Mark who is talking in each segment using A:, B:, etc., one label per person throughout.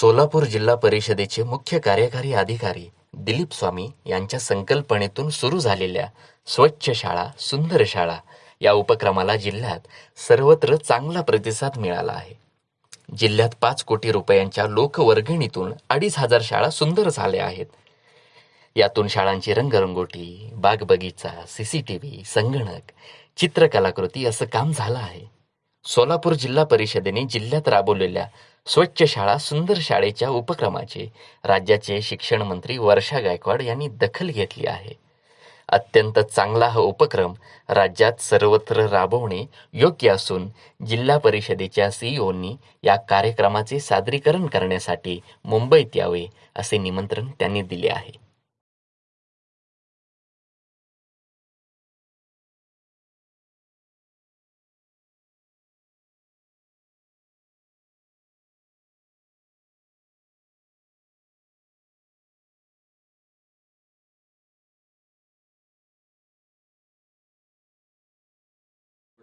A: सोलापूर जिल्हा परिषदेचे मुख्य कार्यकारी अधिकारी दिलीप स्वामी यांच्या संकल्पनेतून सुरू झालेल्या स्वच्छ शाळा सुंदर शाळा या उपक्रमाला जिल्ह्यात सर्वत्र चांगला प्रतिसाद मिळाला आहे. जिल्ह्यात पाच कोटी रुपयांच्या लोकवर्गणीतून अडीच हजार शाळा सुंदर झाल्या आहेत. यातून शाळांची रंगरंगोटी बागबगीचा सीसीटीव्ही संगणक चित्रकलाकृती असं काम झालं आहे. सोलापूर जिल्हा परिषदेने जिल्ह्यात राबवलेल्या स्वच्छ शाळा सुंदर शाळेच्या उपक्रमाचे राज्याचे शिक्षण मंत्री वर्षा गायकवाड यांनी दखल घेतली आहे. अत्यंत चांगला हा उपक्रम राज्यात सर्वत्र राबवणे योग्य असून जिल्हा परिषदेच्या सीईओंनी या कार्यक्रमाचे सादरीकरण करण्यासाठी मुंबईत यावे असे निमंत्रण त्यांनी दिले आहे.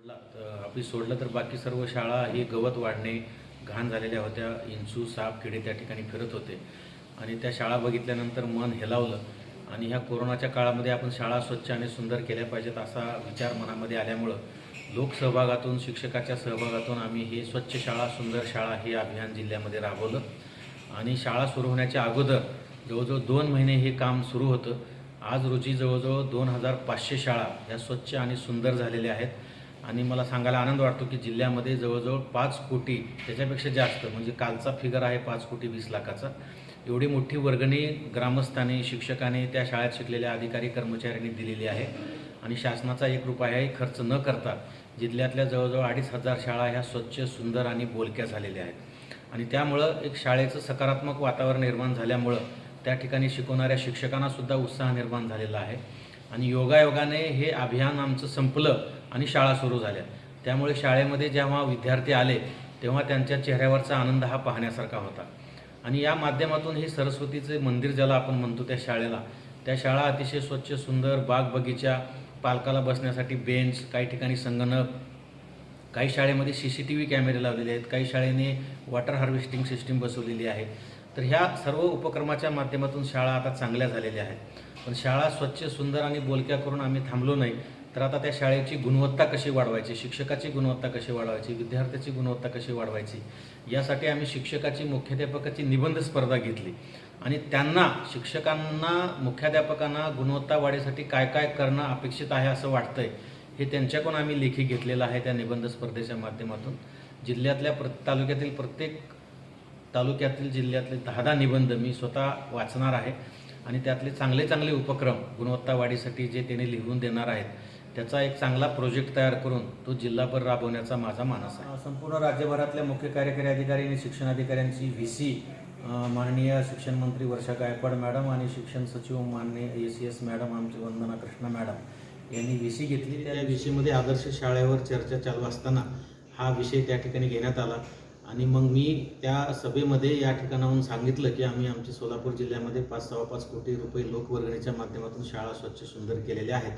B: सोडला तर आपली सोडलं तर बाकी सर्व शाळा ही गवत वाढणे घाण झालेल्या होत्या. इंचू साप किडे त्या ठिकाणी फिरत होते. आणि त्या शाळा बघितल्यानंतर मन हेलावलं. आणि ह्या कोरोनाच्या काळामध्ये आपण शाळा स्वच्छ आणि सुंदर केल्या पाहिजेत असा विचार मनामध्ये आल्यामुळं लोकसहभागातून शिक्षकाच्या सहभागातून आम्ही हे स्वच्छ शाळा सुंदर शाळा हे अभियान जिल्ह्यामध्ये राबवलं. आणि शाळा सुरू होण्याच्या अगोदर जवळजवळ दोन महिने हे काम सुरू होतं. आज रोजी जवळजवळ दोन हजार पाचशे शाळा ह्या स्वच्छ आणि सुंदर झालेल्या आहेत. आणि मला सांगायला आनंद वाटतो की जिल्ह्यामध्ये जवळजवळ पाच कोटी त्याच्यापेक्षा जास्त म्हणजे कालचा फिगर आहे पाच कोटी वीस लाखाचा. एवढी मोठी वर्गणी ग्रामस्थांनी शिक्षकांनी त्या शाळेत शिकलेल्या अधिकारी कर्मचाऱ्यांनी दिलेली आहे. आणि शासनाचा एक रुपयाही खर्च न करता जिल्ह्यातल्या जवळजवळ अडीच हजार शाळा ह्या स्वच्छ सुंदर आणि बोलक्या झालेल्या आहेत. आणि त्यामुळं एक शाळेचं सकारात्मक वातावरण निर्माण झाल्यामुळं त्या ठिकाणी शिकवणाऱ्या शिक्षकांनासुद्धा उत्साह निर्माण झालेला आहे. आणि योगायोगाने हे अभियान आमचं संपलं. आणि शाळा सुरू झाल्या. त्यामुळे शाळेमध्ये जेव्हा विद्यार्थी आले तेव्हा त्यांच्या चेहऱ्यावरचा आनंद हा पाहण्यासारखा होता. आणि या माध्यमातून हे सरस्वतीचे मंदिर ज्याला आपण म्हणतो त्या शाळेला त्या शाळा अतिशय स्वच्छ सुंदर बाग बगीचा पालकाला बसण्यासाठी बेंच काही ठिकाणी संगणक काही शाळेमध्ये सी सी टी व्ही कॅमेरे लावलेले आहेत काही शाळेने वॉटर हार्वेस्टिंग सिस्टीम बसवलेली आहे. तर ह्या सर्व उपक्रमाच्या माध्यमातून शाळा आता चांगल्या झालेल्या आहेत. पण शाळा स्वच्छ सुंदर आणि बोलक्या करून आम्ही थांबलो नाही. तर आता त्या शाळेची गुणवत्ता कशी वाढवायची? शिक्षकाची गुणवत्ता कशी वाढवायची? विद्यार्थ्याची गुणवत्ता कशी वाढवायची? यासाठी आम्ही शिक्षकाची मुख्याध्यापकाची निबंध स्पर्धा घेतली. आणि त्यांना शिक्षकांना मुख्याध्यापकांना गुणवत्ता वाढीसाठी काय काय करणं अपेक्षित आहे असं वाटतंय हे त्यांच्याकडून आम्ही लेखी घेतलेलं आहे त्या निबंध स्पर्धेच्या माध्यमातून. जिल्ह्यातल्या प्र तालुक्यातील प्रत्येक तालुक्यातील जिल्ह्यातले दहा दहा निबंध मी स्वतः वाचणार आहे. आणि त्यातले चांगले चांगले उपक्रम गुणवत्ता वाढीसाठी जे त्यांनी लिहून देणार आहेत त्याचा एक चांगला प्रोजेक्ट तयार करून तो जिल्हाभर राबवण्याचा माझा मानस आहे. संपूर्ण राज्यभरातल्या मुख्य कार्यकारी अधिकारी आणि शिक्षण अधिकाऱ्यांची व्ही सी माननीय शिक्षण मंत्री वर्षा गायकवाड मॅडम आणि शिक्षण सचिव माननीय ए सी एस मॅडम आमचे वंदना कृष्णा मॅडम यांनी व्ही सी घेतली. त्या व्ही सीमध्ये आदर्श शाळेवर चर्चा चालू असताना हा विषय त्या ठिकाणी घेण्यात आला. आणि मग मी त्या सभेमध्ये या ठिकाणाहून सांगितलं की आम्ही आमच्या सोलापूर जिल्ह्यामध्ये पाच सव्वा पाच कोटी रुपये लोकवर्गणीच्या माध्यमातून शाळा स्वच्छ सुंदर केलेल्या आहेत.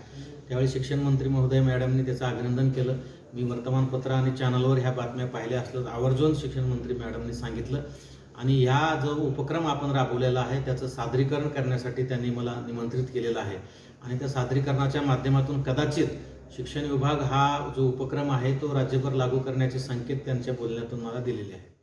B: त्यावेळी शिक्षण मंत्री महोदय मॅडमनी त्याचं अभिनंदन केलं. मी वर्तमानपत्र आणि चॅनलवर ह्या बातम्या पाहिल्या असलं आवर्जून शिक्षण मंत्री मॅडमनी सांगितलं. आणि ह्या जो उपक्रम आपण राबवलेला आहे त्याचं सादरीकरण करण्यासाठी त्यांनी मला निमंत्रित केलेलं आहे. आणि त्या सादरीकरणाच्या माध्यमातून कदाचित शिक्षण विभाग हा जो उपक्रम आहे तो राज्यभर लागू करण्याचे संकेत त्यांच्या बोलण्यातून मला दिलेले आहेत.